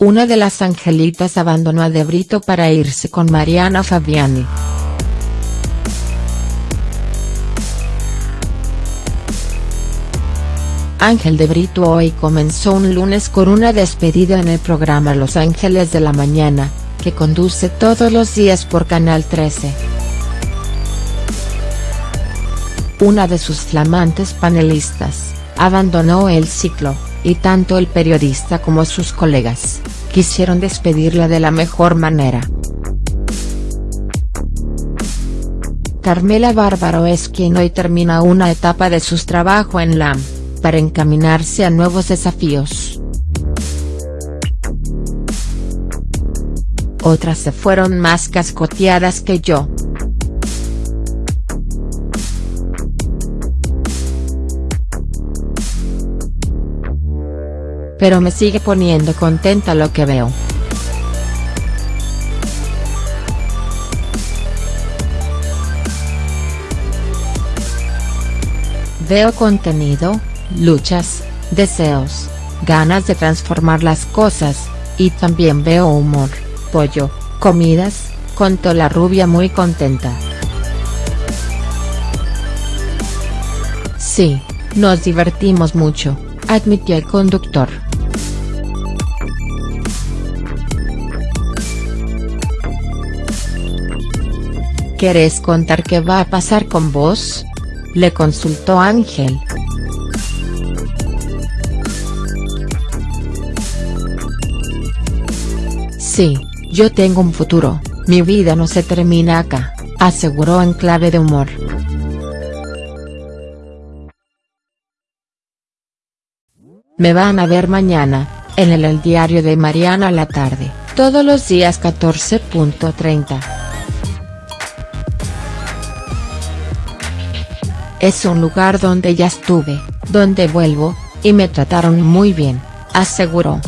Una de las angelitas abandonó a De Brito para irse con Mariana Fabiani. Ángel de Brito hoy comenzó un lunes con una despedida en el programa Los Ángeles de la Mañana, que conduce todos los días por Canal 13. Una de sus flamantes panelistas, abandonó el ciclo, y tanto el periodista como sus colegas, quisieron despedirla de la mejor manera. Carmela Bárbaro es quien hoy termina una etapa de su trabajo en LAM para encaminarse a nuevos desafíos. Otras se fueron más cascoteadas que yo. Pero me sigue poniendo contenta lo que veo. Veo contenido, luchas, deseos, ganas de transformar las cosas, y también veo humor, pollo, comidas, contó la rubia muy contenta. Sí, nos divertimos mucho, admitió el conductor. ¿Querés contar qué va a pasar con vos? Le consultó Ángel. Sí, yo tengo un futuro, mi vida no se termina acá, aseguró en clave de humor. Me van a ver mañana, en el, el diario de Mariana a la tarde, todos los días 14.30. Es un lugar donde ya estuve, donde vuelvo, y me trataron muy bien, aseguró.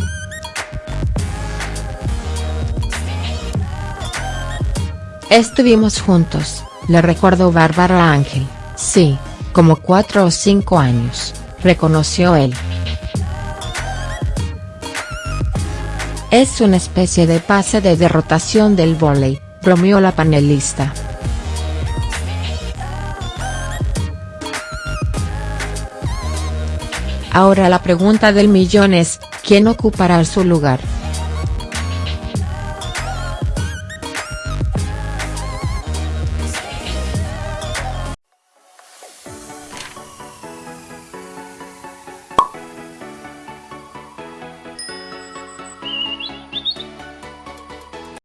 Estuvimos juntos, le recordó Bárbara Ángel, sí, como cuatro o cinco años, reconoció él. Es una especie de pase de derrotación del vóley, bromeó la panelista. Ahora la pregunta del millón es, ¿quién ocupará su lugar?.